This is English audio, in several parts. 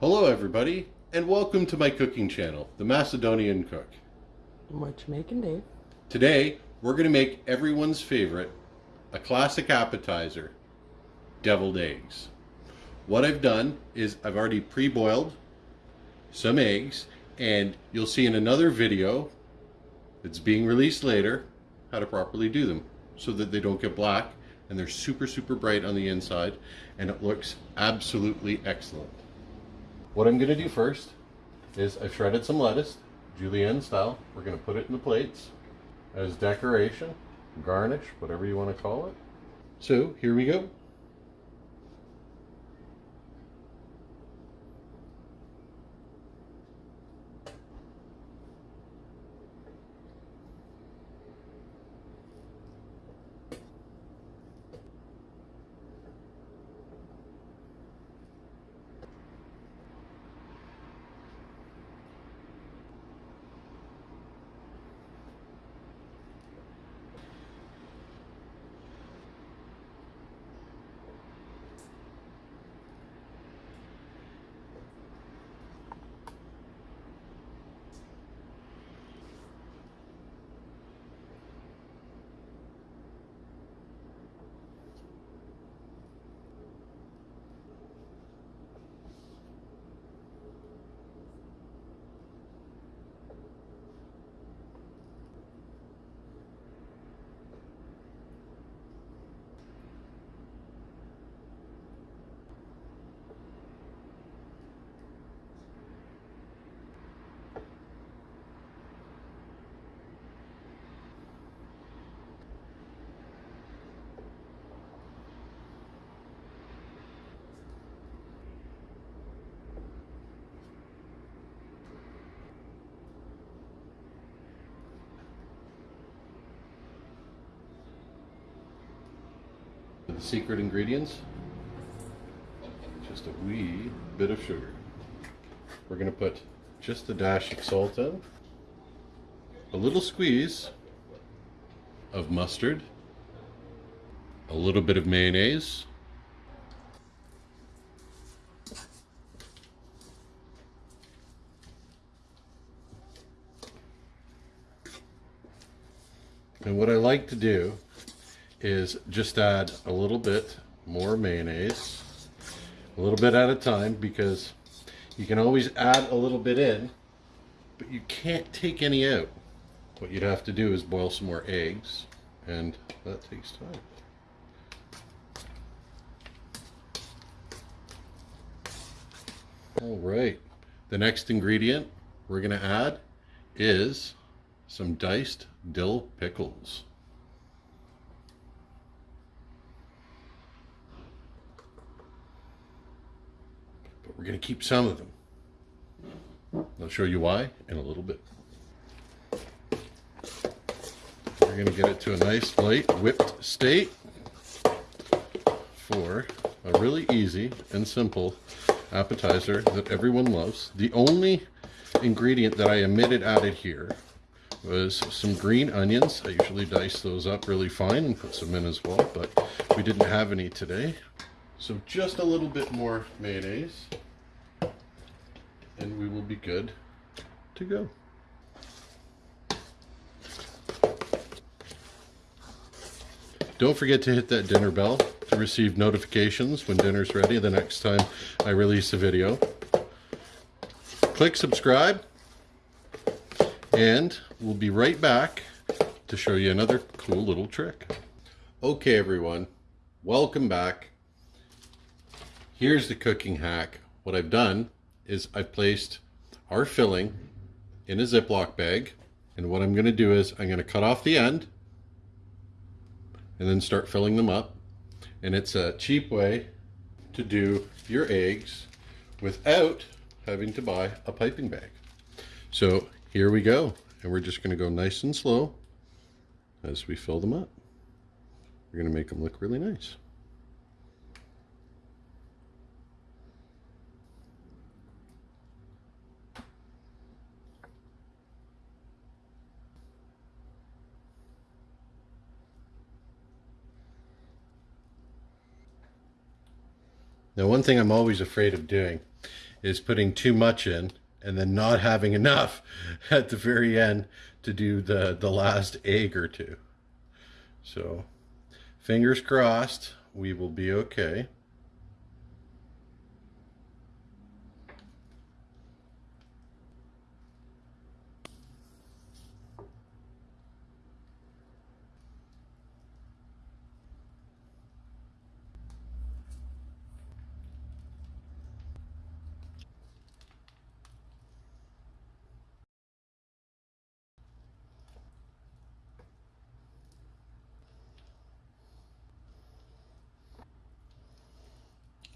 Hello everybody, and welcome to my cooking channel, The Macedonian Cook. What you making, Dave? Today, we're going to make everyone's favorite, a classic appetizer, deviled eggs. What I've done is I've already pre-boiled some eggs, and you'll see in another video that's being released later how to properly do them so that they don't get black and they're super super bright on the inside and it looks absolutely excellent. What I'm going to do first is I've shredded some lettuce, julienne style. We're going to put it in the plates as decoration, garnish, whatever you want to call it. So here we go. Secret ingredients, just a wee bit of sugar. We're going to put just a dash of salt in, a little squeeze of mustard, a little bit of mayonnaise, And what I like to do is just add a little bit more mayonnaise, a little bit at a time because you can always add a little bit in, but you can't take any out. What you'd have to do is boil some more eggs, and that takes time. All right, the next ingredient we're gonna add is some diced dill pickles. But we're going to keep some of them. I'll show you why in a little bit. We're going to get it to a nice light whipped state for a really easy and simple appetizer that everyone loves. The only ingredient that I omitted added here was some green onions. I usually dice those up really fine and put some in as well, but we didn't have any today. So just a little bit more mayonnaise and we will be good to go. Don't forget to hit that dinner bell to receive notifications when dinner's ready the next time I release a video. Click subscribe and we'll be right back to show you another cool little trick. Okay everyone, welcome back. Here's the cooking hack. What I've done is I've placed our filling in a Ziploc bag. And what I'm going to do is I'm going to cut off the end and then start filling them up. And it's a cheap way to do your eggs without having to buy a piping bag. So here we go. And we're just going to go nice and slow as we fill them up. We're going to make them look really nice. Now, one thing I'm always afraid of doing is putting too much in and then not having enough at the very end to do the, the last egg or two. So fingers crossed, we will be okay.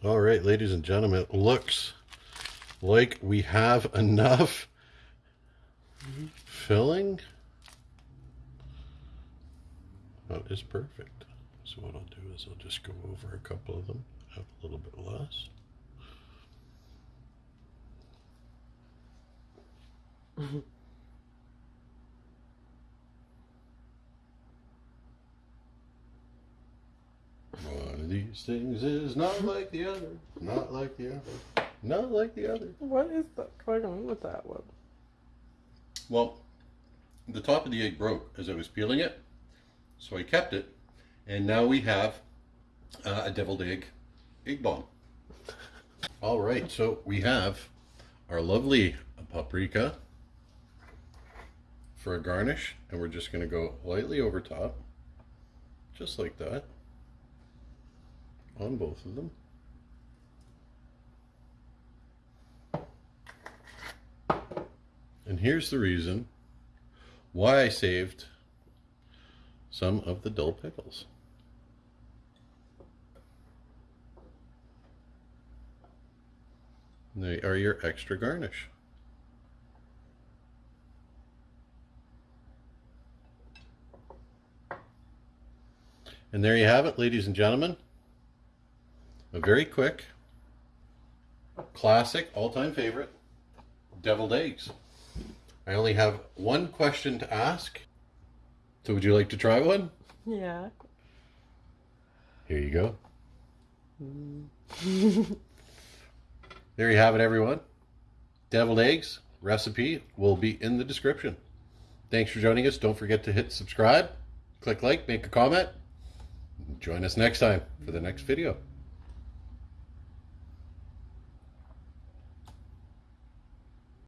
All right, ladies and gentlemen, it looks like we have enough filling. That is perfect. So what I'll do is I'll just go over a couple of them, have a little bit less. One of these things is not like the other, not like the other, not like the other. What is that going on with that one? Well, the top of the egg broke as I was peeling it, so I kept it, and now we have uh, a deviled egg egg bomb. All right, so we have our lovely paprika for a garnish, and we're just going to go lightly over top, just like that, on both of them. And here's the reason why I saved some of the dull pickles. They are your extra garnish. And there you have it, ladies and gentlemen. A very quick, classic, all-time favorite, deviled eggs. I only have one question to ask. So would you like to try one? Yeah. Here you go. there you have it, everyone. Deviled eggs recipe will be in the description. Thanks for joining us. Don't forget to hit subscribe, click like, make a comment. Join us next time for the next video.